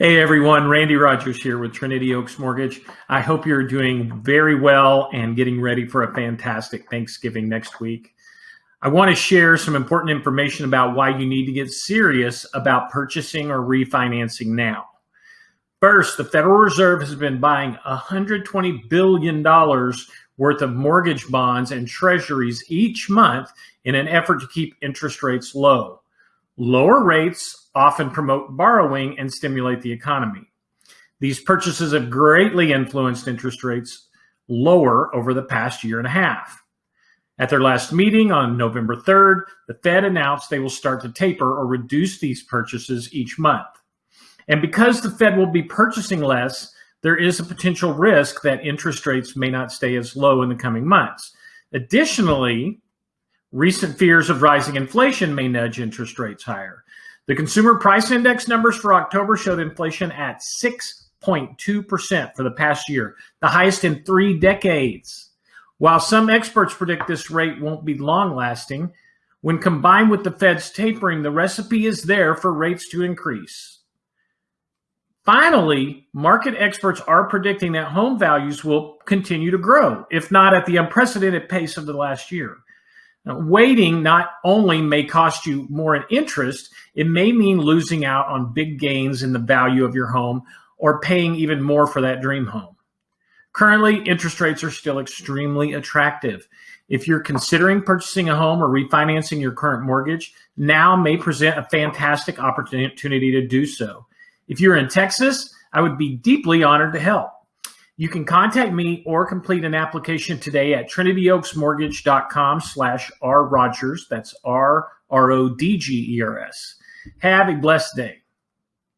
Hey everyone, Randy Rogers here with Trinity Oaks Mortgage. I hope you're doing very well and getting ready for a fantastic Thanksgiving next week. I want to share some important information about why you need to get serious about purchasing or refinancing now. First, the Federal Reserve has been buying $120 billion worth of mortgage bonds and treasuries each month in an effort to keep interest rates low. Lower rates often promote borrowing and stimulate the economy. These purchases have greatly influenced interest rates lower over the past year and a half. At their last meeting on November 3rd, the Fed announced they will start to taper or reduce these purchases each month. And because the Fed will be purchasing less, there is a potential risk that interest rates may not stay as low in the coming months. Additionally, Recent fears of rising inflation may nudge interest rates higher. The consumer price index numbers for October showed inflation at 6.2% for the past year, the highest in three decades. While some experts predict this rate won't be long lasting, when combined with the Fed's tapering, the recipe is there for rates to increase. Finally, market experts are predicting that home values will continue to grow, if not at the unprecedented pace of the last year. Now, waiting not only may cost you more in interest, it may mean losing out on big gains in the value of your home or paying even more for that dream home. Currently, interest rates are still extremely attractive. If you're considering purchasing a home or refinancing your current mortgage, now may present a fantastic opportunity to do so. If you're in Texas, I would be deeply honored to help. You can contact me or complete an application today at trinityoaksmortgage.com slash rrogers. That's R-R-O-D-G-E-R-S. Have a blessed day.